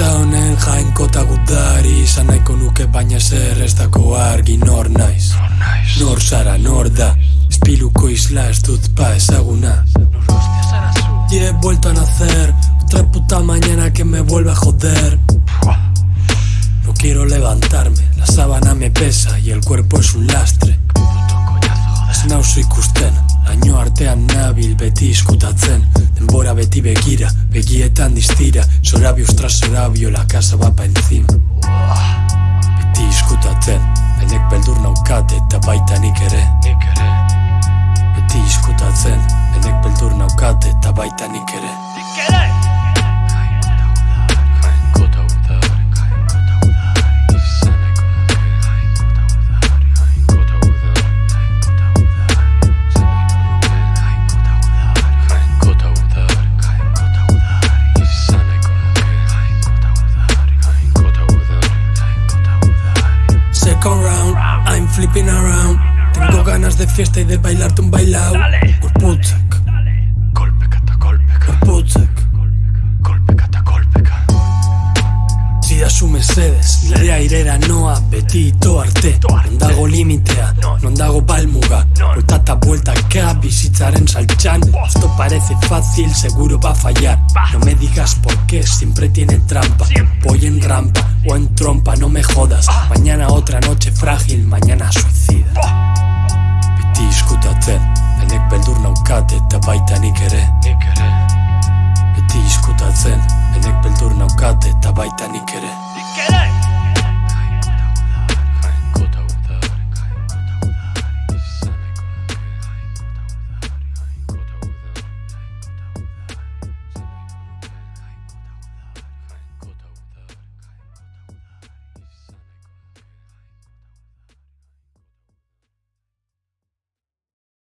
bizitza honen jainkota gudari izan nahiko nuke baina zer ez dako argi nor naiz. Nor zara nor da espiluko isla ez dut pa ezaguna. Y he vuelto a nacer otra puta mañana que me vuelve a joder. No quiero levantarme la sábana me pesa y el cuerpo es un lastre. Es nauso ikusten, laino artean nabil beti iskutatzen Denbora beti begira, begietan distira. Sorabios tras sorabio, la casa va pa encima Beti iskutatzen, denek beldur naukat eta baita nik ere. Beti iskutatzen, denek beldur flipping around. Tengo ganas de fiesta y de bailarte un bailao. Gorputzak Kolpeka kolpeka, Gorputzak kolpeka kolpeka Zidazu mesedez, nire airera noa beti ito arte Non dago limitea, non dago balmuga. Buelta vuelta ka bizitzaren saltxan. Esto parece fácil, seguro va a fallar. No me digas por qué, siempre tiene trampa. Voy en rampa o en trompa, no me jodas. Mañana otra noche frágil, mañana suicida. Beti izkutatzen, denek beldur naukate eta baita nik ere